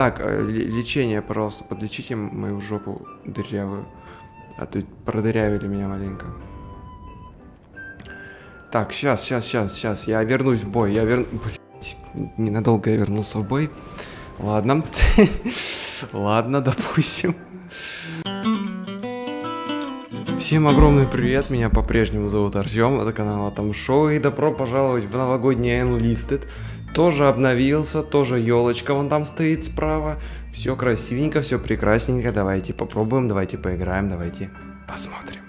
Так, э, лечение, пожалуйста, подлечите мою жопу дырявую. А то продырявили меня маленько. Так, сейчас, сейчас, сейчас, сейчас. Я вернусь в бой. Я верну... Блять, ненадолго я вернулся в бой. Ладно. Ладно, допустим. Всем огромный привет, меня по-прежнему зовут Артем, это канал Атом Шоу, и добро пожаловать в новогодний Enlisted. Тоже обновился, тоже елочка вон там стоит справа. Все красивенько, все прекрасненько. Давайте попробуем, давайте поиграем, давайте посмотрим.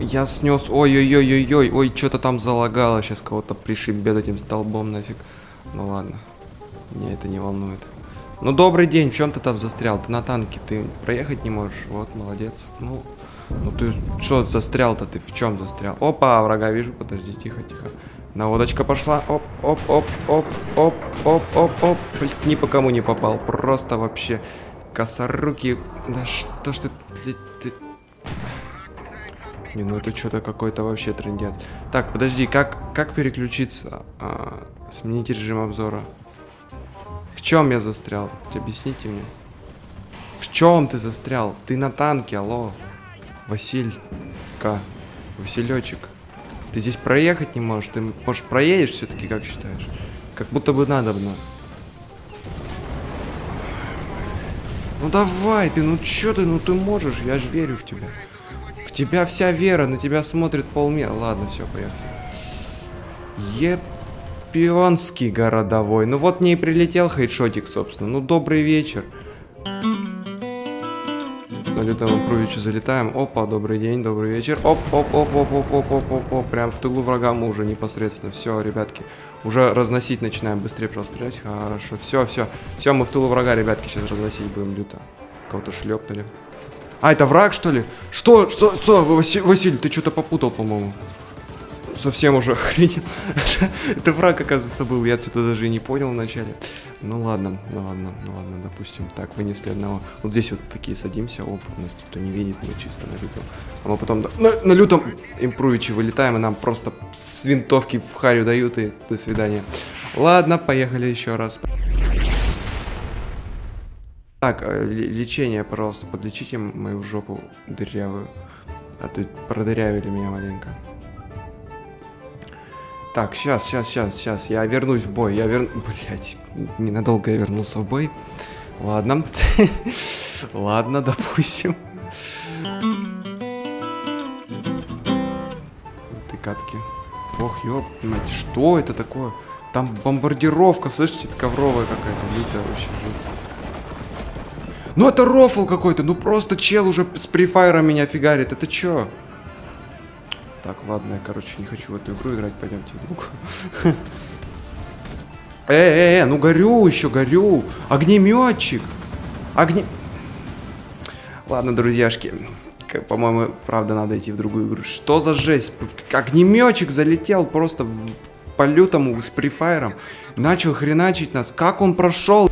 Я снес, ой-ой-ой-ой-ой, ой, что-то там залагало, сейчас кого-то пришибет этим столбом нафиг. Ну ладно, меня это не волнует. Ну, добрый день, в чем ты там застрял? Ты на танке, ты проехать не можешь? Вот, молодец. Ну, ну ты что застрял-то? Ты в чем застрял? Опа, врага вижу, подожди, тихо, тихо. Наводочка пошла. Оп, оп, оп, оп, оп, оп, оп, оп. Ни по кому не попал. Просто вообще косоруки. Да что ж ты, ты... Не, ну это что-то какой-то вообще трендец. Так, подожди, как, как переключиться? А, сменить режим обзора чем я застрял? Объясните мне. В чем ты застрял? Ты на танке, алло. Василька. Василечек. Ты здесь проехать не можешь? Ты, может, проедешь все-таки, как считаешь? Как будто бы надо бы. Ну давай ты, ну чё ты, ну ты можешь, я же верю в тебя. В тебя вся вера, на тебя смотрит полмира. Ладно, все, поехали. Еп Шпионский городовой. Ну вот мне и прилетел хейдшотик, собственно. Ну, добрый вечер. На лютом импровичу залетаем. Опа, добрый день, добрый вечер. Оп, оп, оп, оп, оп, оп, оп, оп. Прям в тылу врага мы уже непосредственно. Все, ребятки. Уже разносить начинаем. Быстрее просто стрелять. Хорошо. Все, все. Все, мы в тылу врага, ребятки. Сейчас разносить будем люто. Кого-то шлепнули. А, это враг, что ли? Что? Что? Что? Василь, Василь ты что-то попутал, по-моему совсем уже охренел. Это враг, оказывается, был. Я что-то даже и не понял вначале. Ну ладно, ну ладно, ну ладно, допустим. Так, вынесли одного. Вот здесь вот такие садимся. Оп, нас никто не видит, мы чисто на лютом. А мы потом на, на лютом импровиче вылетаем, и нам просто с винтовки в харю дают, и до свидания. Ладно, поехали еще раз. Так, э, лечение, пожалуйста, подлечите мою жопу дырявую. А то продырявили меня маленько. Так, сейчас, сейчас, сейчас, сейчас. Я вернусь в бой. Я верну... Блять, ненадолго я вернулся в бой. Ладно. Ладно, допустим. Ты катки. Ох, ёп, мать, что это такое? Там бомбардировка, слышите, это ковровая какая-то, лютая вообще жизнь. Ну это рофл какой-то, ну просто чел уже с префайром меня фигарит, это чё? Так, ладно, я, короче, не хочу в эту игру играть, пойдемте в другую. Э, э, э, ну горю еще, горю. Огнеметчик. Огне... Ладно, друзьяшки. По-моему, правда, надо идти в другую игру. Что за жесть? Огнеметчик залетел просто в... по лютому с префайром. Начал хреначить нас. Как он прошел?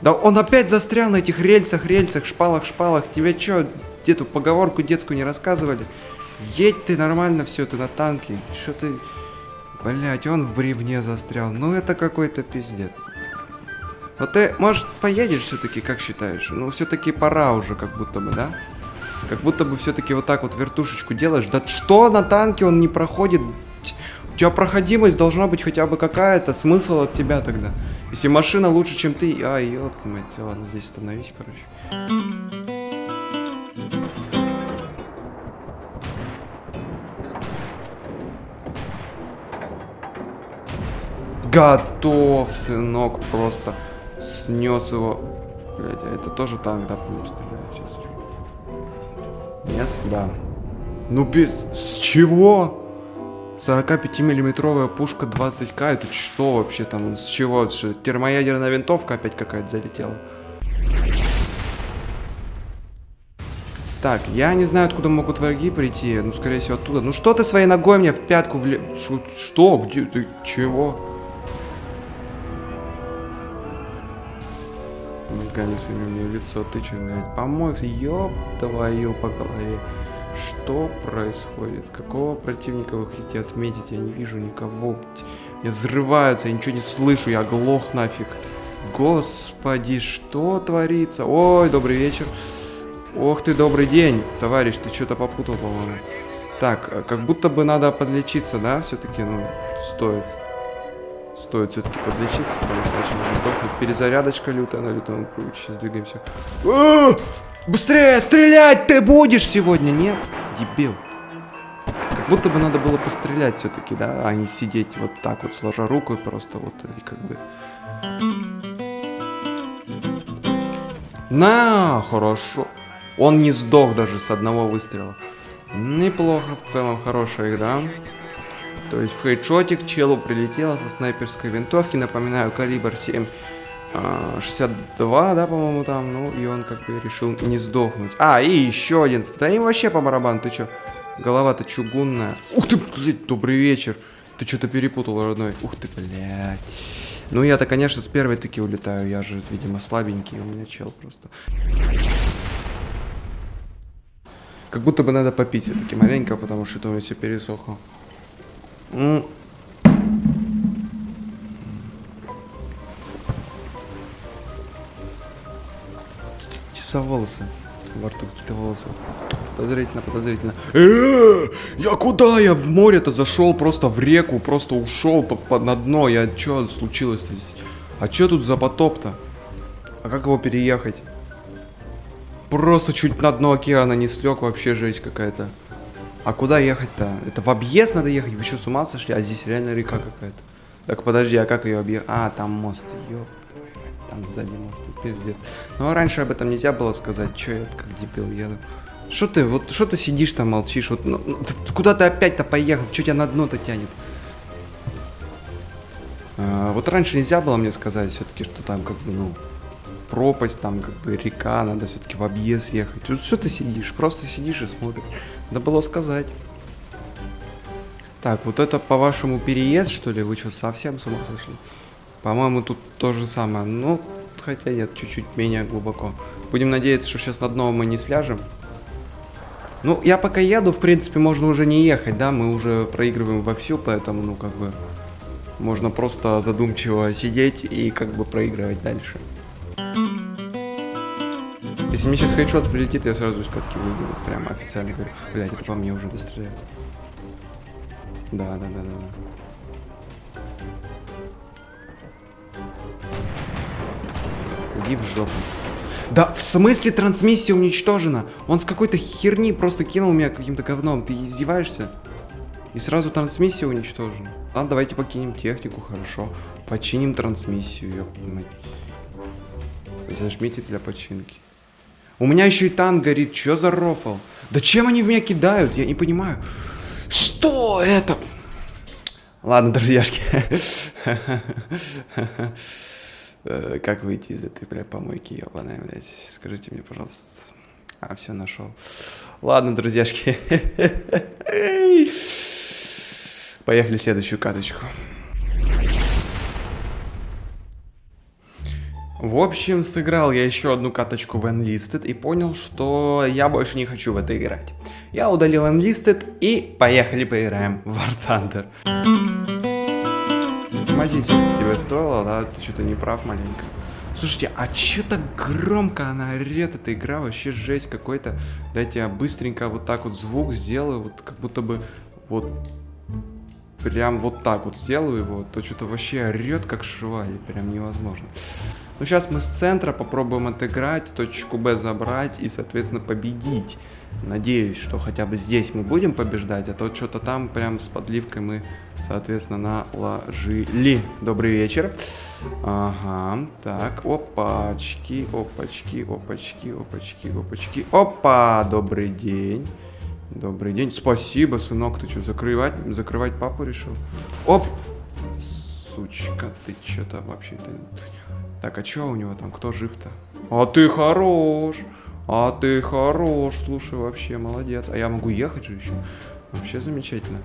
Да он опять застрял на этих рельсах, рельсах, шпалах, шпалах. Тебе что, эту поговорку детскую не рассказывали? Едь ты нормально все, ты на танке. Что ты... Блять, он в бревне застрял. Ну это какой-то пиздец. Вот ты, может, поедешь все-таки, как считаешь? Ну, все-таки пора уже, как будто бы, да? Как будто бы все-таки вот так вот вертушечку делаешь. Да что на танке он не проходит? У тебя проходимость должна быть хотя бы какая-то. Смысл от тебя тогда. Если машина лучше, чем ты... Ай, ёп, мать, ладно, здесь остановись, короче. Готов, сынок, просто снес его. Блять, а это тоже танк, да, по стреляет сейчас? Нет? Да. Ну без... С чего? 45-миллиметровая пушка 20к, это что вообще там? С чего? Что, термоядерная винтовка опять какая-то залетела? Так, я не знаю, откуда могут враги прийти. Ну, скорее всего, оттуда. Ну, что ты своей ногой мне в пятку вле... Что? Где ты? Чего? Мигали своими мне в лицо, ты че, блядь, помой, ёб твою по голове. Что происходит? Какого противника вы хотите отметить? Я не вижу никого. Мне взрываются, я ничего не слышу, я глох нафиг. Господи, что творится? Ой, добрый вечер. Ох ты, добрый день, товарищ, ты что-то попутал, по-моему. Так, э, как будто бы надо подлечиться, да, все-таки, ну, стоит. Стоит все-таки подлечиться, потому что можно сдохнуть. Перезарядочка лютая на лютом круге. Сейчас двигаемся. А! Быстрее, стрелять ты будешь сегодня, нет? Дебил. Как будто бы надо было пострелять все-таки, да, а не сидеть вот так вот, сложа руку и просто вот, и как бы... На, хорошо. Он не сдох даже с одного выстрела. Неплохо в целом, хорошая игра. То есть в хедшотик челу прилетело со снайперской винтовки. Напоминаю, калибр 7 а, 62, да, по-моему, там. Ну, и он как бы решил не сдохнуть. А, и еще один. Да им вообще по барабану, ты чё? Голова-то чугунная. Ух ты, блядь, добрый вечер. Ты что-то перепутал, родной. Ух ты, блядь. Ну, я-то, конечно, с первой таки улетаю. Я же, видимо, слабенький. У меня чел просто. Как будто бы надо попить все-таки маленько, потому что это у меня все пересохло. М. Часа волосы. Во рту какие-то волосы. Подозрительно, подозрительно. Э, Я куда? Я в море-то зашел, просто в реку, просто ушел по, по- на дно. Я что случилось здесь? А что тут за потоп-то? А как его переехать? Просто чуть на дно океана не слег, вообще жесть какая-то. А куда ехать-то? Это в объезд надо ехать? Вы что, с ума сошли? А здесь реально река какая-то. Так, подожди, а как ее объехать? А, там мост, ёп. Там сзади мост, ну, пиздец. Ну, а раньше об этом нельзя было сказать. Че я как дебил еду? Что ты, вот, что ты сидишь там, молчишь? Вот, ну, ну, ты куда ты опять-то поехал? Что тебя на дно-то тянет? А, вот раньше нельзя было мне сказать все-таки, что там как бы, ну, пропасть, там как бы река, надо все-таки в объезд ехать. Что ты сидишь? Просто сидишь и смотришь. Надо было сказать. Так, вот это, по-вашему, переезд, что ли? Вы что, совсем с ума сошли? По-моему, тут то же самое. Ну, хотя нет, чуть-чуть менее глубоко. Будем надеяться, что сейчас на дно мы не сляжем. Ну, я пока еду, в принципе, можно уже не ехать, да? Мы уже проигрываем вовсю, поэтому, ну, как бы... Можно просто задумчиво сидеть и как бы проигрывать дальше. Если мне сейчас хедшот прилетит, я сразу из катки выйду. Вот Прямо официально говорю. Блять, это по мне уже достреляют. Да, да, да, да. да. Иди в жопу. Да, в смысле трансмиссия уничтожена? Он с какой-то херни просто кинул меня каким-то говном. Ты издеваешься? И сразу трансмиссия уничтожена. Ладно, давайте покинем технику, хорошо. Починим трансмиссию, мать. Зажмите для починки. У меня еще и танк горит. Че за рофл? Да чем они в меня кидают? Я не понимаю. Что это? Ладно, друзьяшки. Э, Как выйти из этой, бля, помойки, ебаная, блядь? Скажите мне, пожалуйста. А, все нашел. Ладно, друзьяшки. Поехали следующую каточку. В общем, сыграл я еще одну каточку в Enlisted и понял, что я больше не хочу в это играть. Я удалил Enlisted и поехали поиграем в War Thunder. Тормозить все-таки тебе стоило, да? Ты что-то не прав маленько. Слушайте, а че так громко она орет, эта игра вообще жесть какой-то. Дайте я быстренько вот так вот звук сделаю, вот как будто бы вот прям вот так вот сделаю его, то что-то вообще орет как швали, прям невозможно. Ну, сейчас мы с центра попробуем отыграть, точку Б забрать и, соответственно, победить. Надеюсь, что хотя бы здесь мы будем побеждать, а то что-то там прям с подливкой мы, соответственно, наложили. Добрый вечер. Ага, так, опачки, опачки, опачки, опачки, опачки. Опа, добрый день. Добрый день. Спасибо, сынок, ты что, закрывать, закрывать папу решил? Оп! Сучка, ты что-то вообще-то... Так, а что у него там? Кто жив-то? А ты хорош! А ты хорош! Слушай, вообще молодец. А я могу ехать же еще? Вообще замечательно.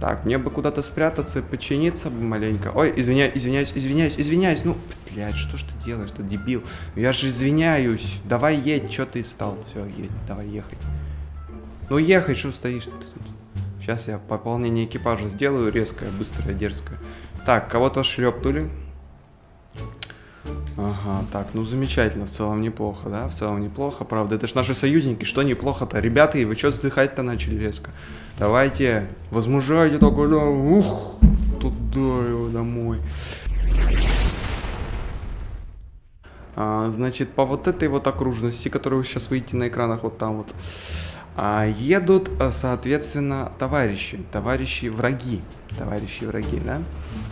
Так, мне бы куда-то спрятаться, починиться бы маленько. Ой, извиняюсь, извиняюсь, извиняюсь, извиняюсь. Ну, Блядь, что ж ты делаешь, ты дебил? Я же извиняюсь. Давай едь, что ты встал? Все, едь, давай ехай. Ну ехай, что стоишь ты тут? Сейчас я пополнение экипажа сделаю, резкое, быстрое, дерзкое. Так, кого-то шлепнули. Ага, так, ну замечательно, в целом неплохо, да, в целом неплохо, правда, это ж наши союзники, что неплохо-то, ребята, и вы что вздыхать-то начали резко? Давайте, возмужайте только, да, ух, туда его домой. А, значит, по вот этой вот окружности, которую вы сейчас видите на экранах, вот там вот, едут, а, соответственно, товарищи, товарищи враги, товарищи враги, да?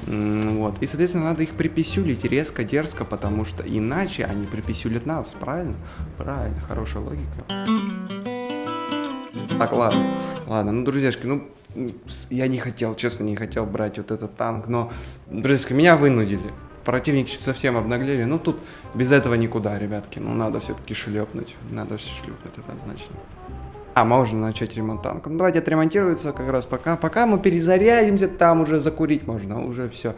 Вот, и, соответственно, надо их приписюлить резко, дерзко, потому что иначе они приписюлят нас, правильно? Правильно, хорошая логика. Так, ладно, ладно, ну, друзьяшки, ну, я не хотел, честно, не хотел брать вот этот танк, но, друзья, меня вынудили. Противники совсем обнаглели. Ну, тут без этого никуда, ребятки. Ну, надо все-таки шлепнуть. Надо шлепнуть однозначно. А, можно начать ремонт танка. Ну, давайте отремонтируется как раз пока. Пока мы перезарядимся, там уже закурить можно. Уже все.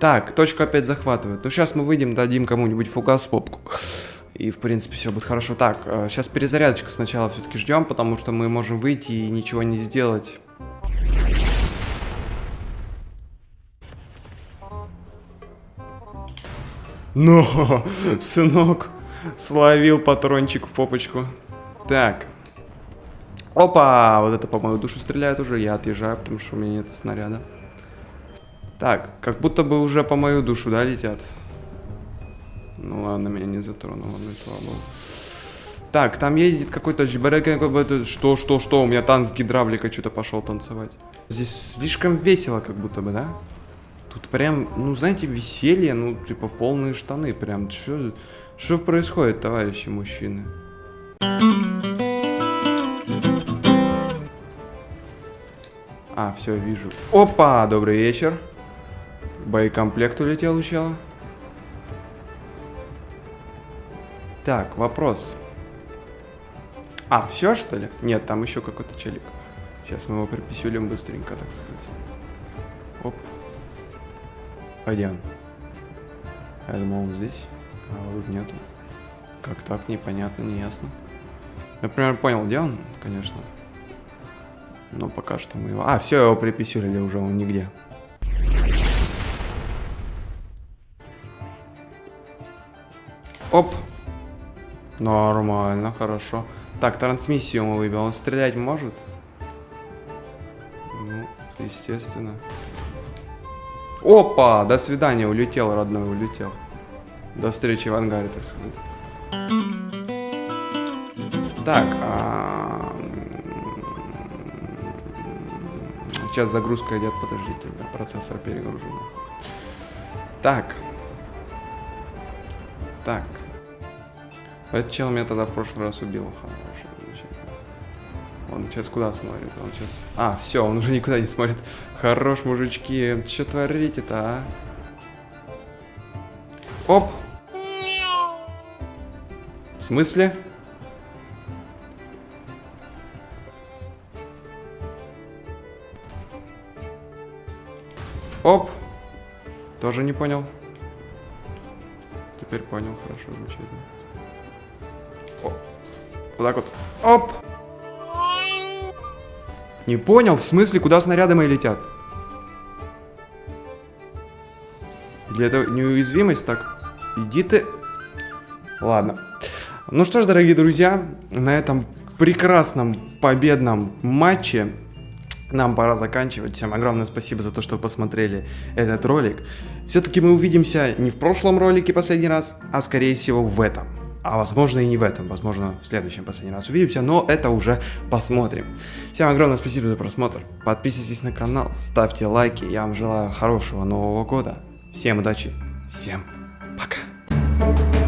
Так, точку опять захватывают. Ну, сейчас мы выйдем, дадим кому-нибудь фугас попку. И, в принципе, все будет хорошо. Так, сейчас э, перезарядочка сначала все-таки ждем, потому что мы можем выйти и ничего не сделать. Но, сынок, словил патрончик в попочку. Так. Опа! Вот это по мою душу стреляет уже. Я отъезжаю, потому что у меня нет снаряда. Так, как будто бы уже по мою душу, да, летят? Ну ладно, меня не затронуло, ну слава богу. Так, там ездит какой-то Что, что, что? У меня танк с гидравликой что-то пошел танцевать. Здесь слишком весело, как будто бы, да? Тут прям, ну, знаете, веселье, ну, типа, полные штаны. Прям, что, что происходит, товарищи мужчины? А, все, вижу. Опа, добрый вечер. Боекомплект улетел чела. Так, вопрос. А, все что ли? Нет, там еще какой-то челик. Сейчас мы его приписюлим быстренько, так сказать. Оп. Он? Я думал, он здесь. А тут нету. Как так? Непонятно, неясно. Я примерно понял, где он, конечно. Но пока что мы его... А, все, его приписили уже, он нигде. Оп. Нормально, хорошо. Так, трансмиссию мы выбил. Он стрелять может? Ну, естественно. Опа! До свидания, улетел, родной, улетел. До встречи в ангаре, так сказать. Так, а... Сейчас загрузка идет, подождите, процессор перегружен. Так. Так. Этот чел меня тогда в прошлый раз убил. Хорошо, Он сейчас куда смотрит? Он сейчас... А, все, он уже никуда не смотрит. Хорош, мужички. Что творите-то, а? Оп! В смысле? Оп! Тоже не понял. Теперь понял, хорошо, замечательно. О. Вот так вот. Оп! Не понял, в смысле, куда снаряды мои летят? Или это неуязвимость так? Иди ты... Ладно. Ну что ж, дорогие друзья, на этом прекрасном победном матче нам пора заканчивать. Всем огромное спасибо за то, что посмотрели этот ролик. Все-таки мы увидимся не в прошлом ролике последний раз, а скорее всего в этом. А возможно и не в этом, возможно в следующем последний раз увидимся, но это уже посмотрим. Всем огромное спасибо за просмотр. Подписывайтесь на канал, ставьте лайки. Я вам желаю хорошего Нового года. Всем удачи, всем пока.